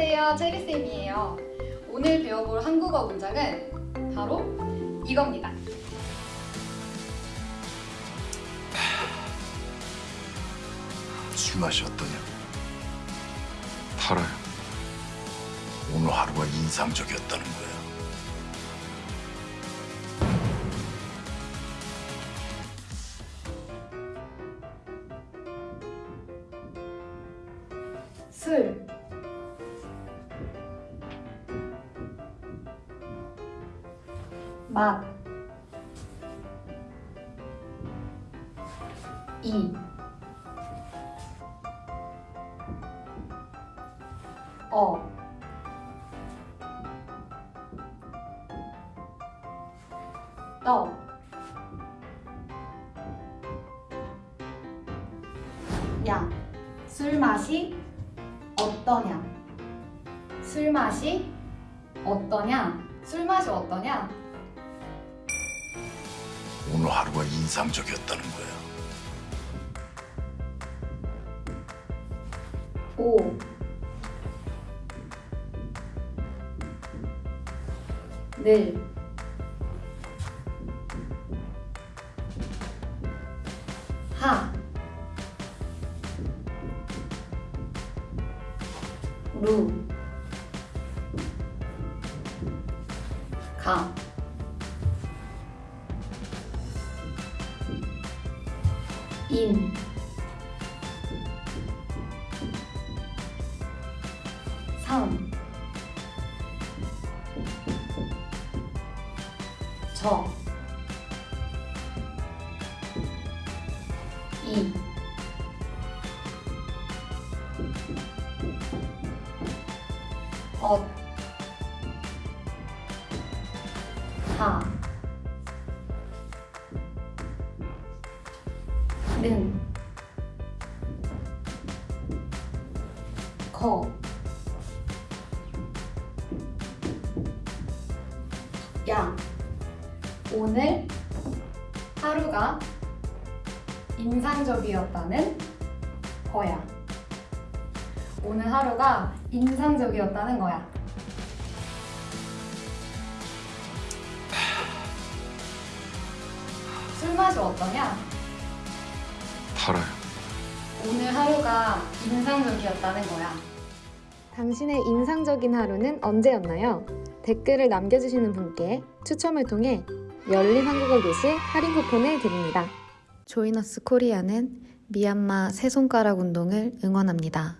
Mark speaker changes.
Speaker 1: 안녕하세요, 체리쌤이에요. 오늘 배워볼 한국어 문장은 바로 이겁니다.
Speaker 2: 술 맛이 어떠냐? 달아요. 오늘 하루가 인상적이었다는 거야.
Speaker 1: 술, 맛, 이, 어, 떠, 야, 술 맛이 어떠냐? 술 맛이 어떠냐? 술 맛이 어떠냐?
Speaker 2: 오늘 하루가 인상적이었다는 거야.
Speaker 1: 오. 늘 하, 루, 가, 인, 상, 저, 이, 엇, 하, 는, 거, 야, 오늘 하루가 인상적이었다는 거야. 오늘 하루가 인상적이었다는 거야. 술 맛이 어떠냐?
Speaker 2: 달아요.
Speaker 1: 오늘 하루가 인상적이었다는 거야.
Speaker 3: 당신의 인상적인 하루는 언제였나요? 댓글을 남겨주시는 분께 추첨을 통해 열린 한국어 교실 할인 쿠폰을 드립니다. 조이너스 코리아는 미얀마 세 손가락 운동을 응원합니다.